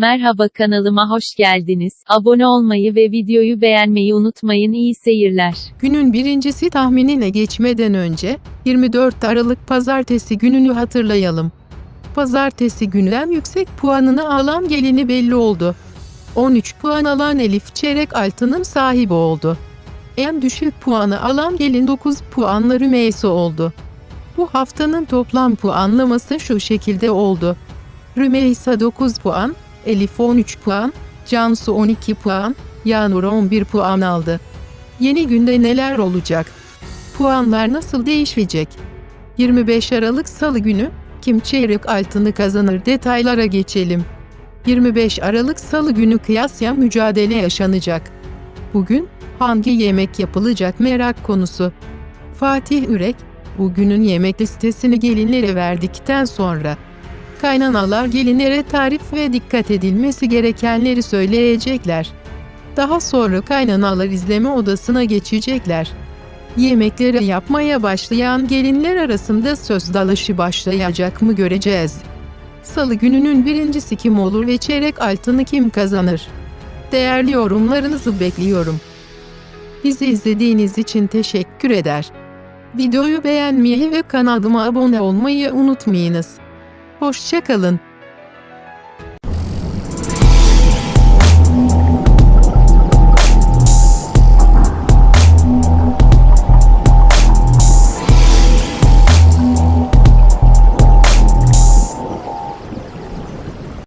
Merhaba kanalıma hoş geldiniz. Abone olmayı ve videoyu beğenmeyi unutmayın. İyi seyirler. Günün birincisi tahminine geçmeden önce 24 Aralık pazartesi gününü hatırlayalım. Pazartesi günden yüksek puanını alan gelini belli oldu. 13 puan alan Elif çeyrek altının sahibi oldu. En düşük puanı alan gelin 9 puanla Rümeysa oldu. Bu haftanın toplam puanlaması şu şekilde oldu. Rümeysa 9 puan, Elif 13 puan, Cansu 12 puan, Yağmur 11 puan aldı. Yeni günde neler olacak? Puanlar nasıl değişecek? 25 Aralık Salı günü kim çeyrek altını kazanır detaylara geçelim. 25 Aralık Salı günü kıyasya mücadele yaşanacak. Bugün hangi yemek yapılacak merak konusu. Fatih Ürek, bugünün yemek listesini gelinlere verdikten sonra kaynanalar gelinlere tarif ve dikkat edilmesi gerekenleri söyleyecekler. Daha sonra kaynanalar izleme odasına geçecekler. Yemekleri yapmaya başlayan gelinler arasında söz dalışı başlayacak mı göreceğiz. Salı gününün birincisi kim olur ve çeyrek altını kim kazanır? Değerli yorumlarınızı bekliyorum. Bizi izlediğiniz için teşekkür eder. Videoyu beğenmeyi ve kanalıma abone olmayı unutmayınız. Hoşçakalın.